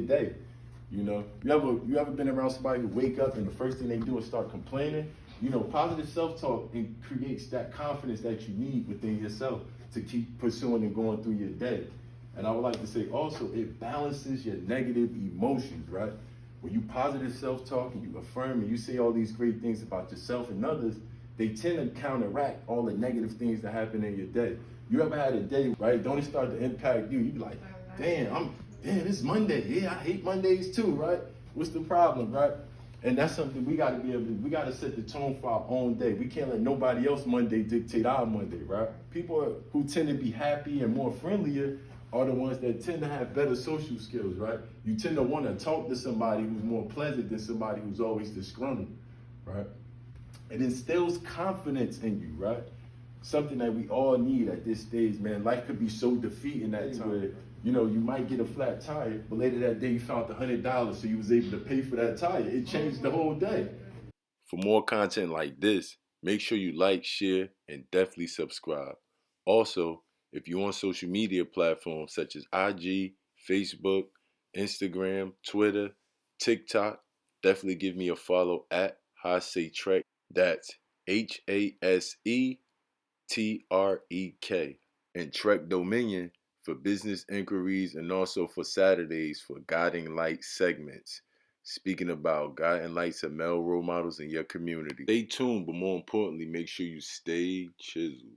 day. You know, you ever you ever been around somebody who wake up and the first thing they do is start complaining? You know, positive self-talk and creates that confidence that you need within yourself to keep pursuing and going through your day. And I would like to say also, it balances your negative emotions, right? When you positive self-talk and you affirm and you say all these great things about yourself and others, they tend to counteract all the negative things that happen in your day. You ever had a day, right? Don't it start to impact you? You be like, damn, I'm damn, it's Monday. Yeah, I hate Mondays too, right? What's the problem, right? And that's something we got to be able to, we got to set the tone for our own day. We can't let nobody else Monday dictate our Monday, right? People who tend to be happy and more friendlier are the ones that tend to have better social skills, right? You tend to want to talk to somebody who's more pleasant than somebody who's always disgruntled, right? It instills confidence in you, right? Something that we all need at this stage, man. Life could be so defeating that times where, you know, you might get a flat tire, but later that day you found the hundred dollars, so you was able to pay for that tire. It changed the whole day. For more content like this, make sure you like, share, and definitely subscribe. Also, if you're on social media platforms such as IG, Facebook, Instagram, Twitter, TikTok, definitely give me a follow at Hase Trek. That's H A S E T R E K. And Trek Dominion for business inquiries and also for Saturdays for guiding light segments. Speaking about guiding lights and male role models in your community. Stay tuned, but more importantly, make sure you stay chiseled.